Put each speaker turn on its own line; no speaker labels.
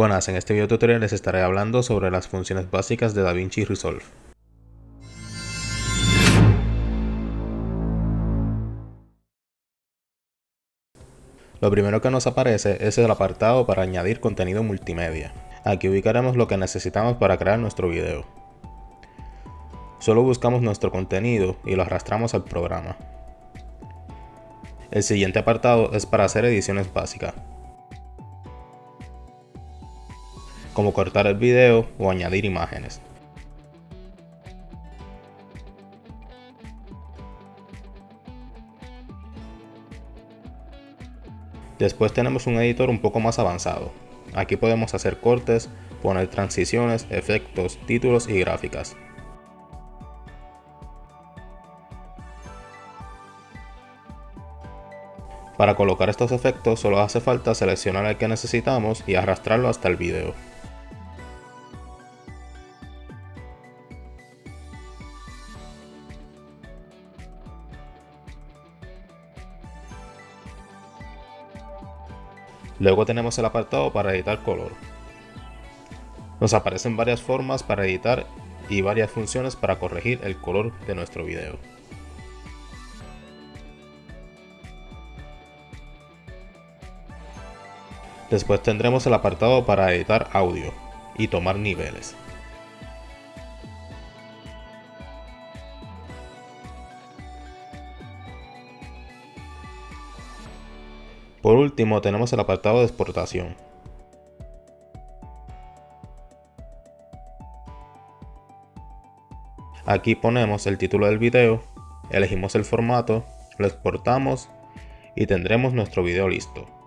Buenas, en este video tutorial les estaré hablando sobre las funciones básicas de DaVinci Resolve. Lo primero que nos aparece es el apartado para añadir contenido multimedia. Aquí ubicaremos lo que necesitamos para crear nuestro video. Solo buscamos nuestro contenido y lo arrastramos al programa. El siguiente apartado es para hacer ediciones básicas. Como cortar el video o añadir imágenes. Después tenemos un editor un poco más avanzado. Aquí podemos hacer cortes, poner transiciones, efectos, títulos y gráficas. Para colocar estos efectos solo hace falta seleccionar el que necesitamos y arrastrarlo hasta el video. Luego tenemos el apartado para editar color. Nos aparecen varias formas para editar y varias funciones para corregir el color de nuestro video. Después tendremos el apartado para editar audio y tomar niveles. Por último tenemos el apartado de exportación. Aquí ponemos el título del video, elegimos el formato, lo exportamos y tendremos nuestro video listo.